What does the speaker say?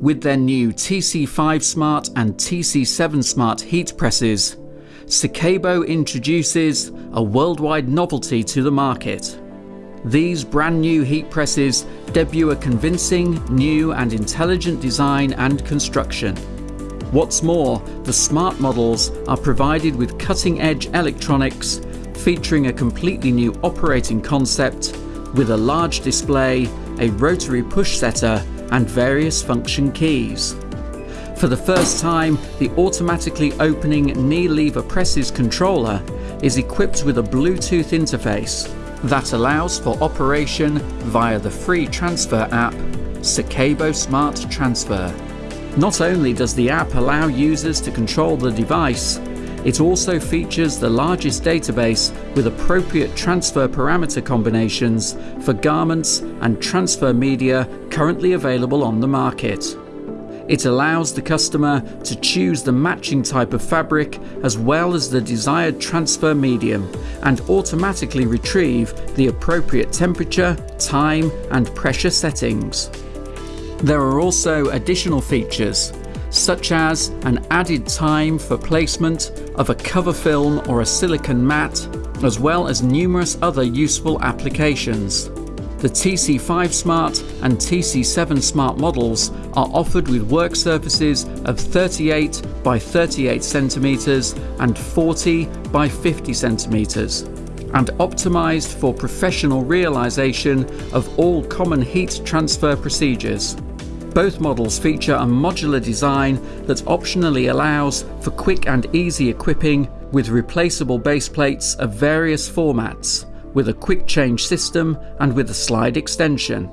With their new TC5 Smart and TC7 Smart heat presses, Secabo introduces a worldwide novelty to the market. These brand new heat presses debut a convincing, new and intelligent design and construction. What's more, the smart models are provided with cutting-edge electronics featuring a completely new operating concept with a large display, a rotary push setter and various function keys. For the first time, the automatically opening knee lever presses controller is equipped with a Bluetooth interface that allows for operation via the free transfer app Secabo Smart Transfer. Not only does the app allow users to control the device, it also features the largest database with appropriate transfer parameter combinations for garments and transfer media currently available on the market. It allows the customer to choose the matching type of fabric as well as the desired transfer medium and automatically retrieve the appropriate temperature, time and pressure settings. There are also additional features such as an added time for placement of a cover film or a silicon mat, as well as numerous other useful applications. The TC5 Smart and TC7 Smart models are offered with work surfaces of 38 by 38 centimeters and 40 by 50 centimeters and optimized for professional realization of all common heat transfer procedures. Both models feature a modular design that optionally allows for quick and easy equipping with replaceable base plates of various formats, with a quick change system and with a slide extension.